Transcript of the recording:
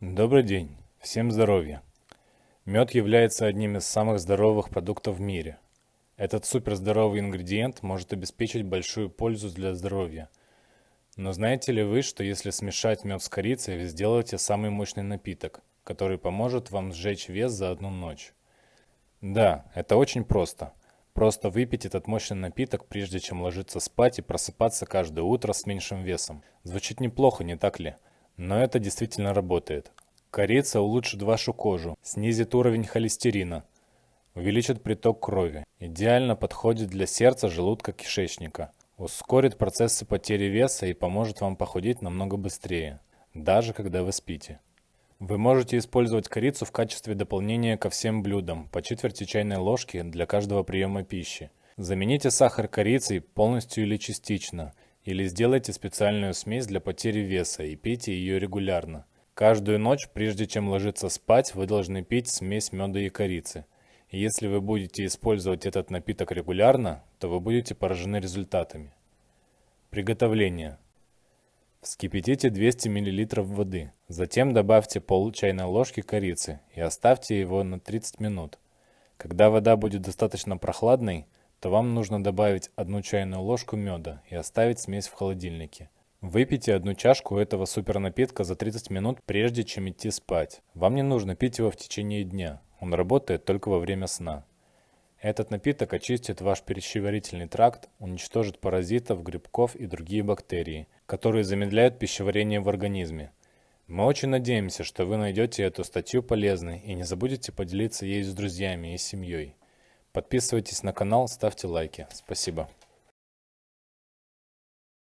Добрый день, всем здоровья. Мед является одним из самых здоровых продуктов в мире. Этот суперздоровый ингредиент может обеспечить большую пользу для здоровья. Но знаете ли вы, что если смешать мед с корицей, вы сделаете самый мощный напиток, который поможет вам сжечь вес за одну ночь? Да, это очень просто. Просто выпить этот мощный напиток, прежде чем ложиться спать и просыпаться каждое утро с меньшим весом. Звучит неплохо, не так ли? Но это действительно работает. Корица улучшит вашу кожу, снизит уровень холестерина, увеличит приток крови, идеально подходит для сердца, желудка, кишечника, ускорит процессы потери веса и поможет вам похудеть намного быстрее, даже когда вы спите. Вы можете использовать корицу в качестве дополнения ко всем блюдам по четверти чайной ложки для каждого приема пищи. Замените сахар корицей полностью или частично – или сделайте специальную смесь для потери веса и пейте ее регулярно. Каждую ночь, прежде чем ложиться спать, вы должны пить смесь меда и корицы. И если вы будете использовать этот напиток регулярно, то вы будете поражены результатами. Приготовление. Вскипятите 200 мл воды. Затем добавьте пол чайной ложки корицы и оставьте его на 30 минут. Когда вода будет достаточно прохладной, то вам нужно добавить одну чайную ложку меда и оставить смесь в холодильнике. Выпейте одну чашку этого супернапитка за 30 минут, прежде чем идти спать. Вам не нужно пить его в течение дня, он работает только во время сна. Этот напиток очистит ваш пищеварительный тракт, уничтожит паразитов, грибков и другие бактерии, которые замедляют пищеварение в организме. Мы очень надеемся, что вы найдете эту статью полезной и не забудете поделиться ей с друзьями и семьей. Подписывайтесь на канал, ставьте лайки. Спасибо.